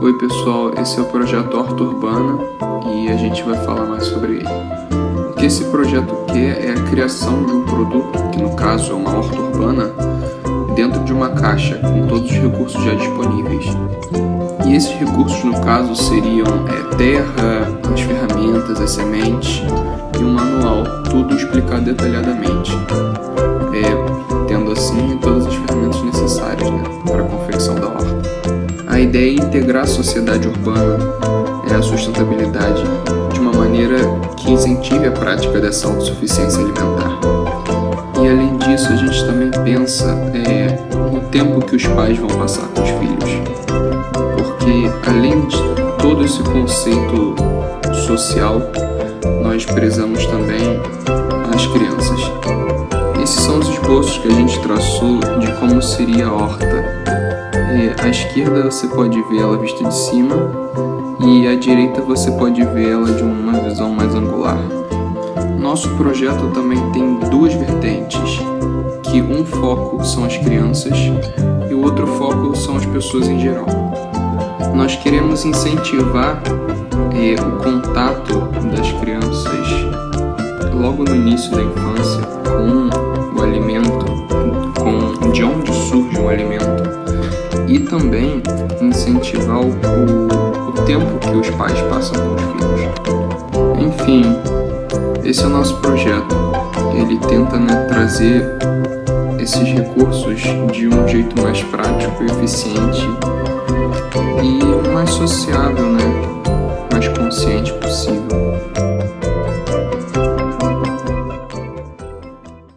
Oi pessoal, esse é o projeto Horta Urbana e a gente vai falar mais sobre ele. O que esse projeto quer é a criação de um produto, que no caso é uma horta urbana, dentro de uma caixa com todos os recursos já disponíveis. E esses recursos no caso seriam é, terra, as ferramentas, as sementes e um manual, tudo explicado detalhadamente, é, tendo assim todas as ferramentas necessárias né, para a confecção da horta. Ideia é integrar a sociedade urbana e a sustentabilidade de uma maneira que incentive a prática dessa autossuficiência alimentar. E além disso, a gente também pensa é, no tempo que os pais vão passar com os filhos. Porque além de todo esse conceito social, nós prezamos também as crianças. Esses são os esboços que a gente traçou de como seria a horta é, à esquerda você pode ver ela vista de cima e à direita você pode ver ela de uma visão mais angular. Nosso projeto também tem duas vertentes, que um foco são as crianças e o outro foco são as pessoas em geral. Nós queremos incentivar é, o contato das crianças logo no início da infância com o alimento, e também incentivar o, o, tempo que os pais passam com os filhos. Enfim, esse é o nosso projeto. Ele tenta né, trazer esses recursos de um jeito mais prático, eficiente e mais sociável, né?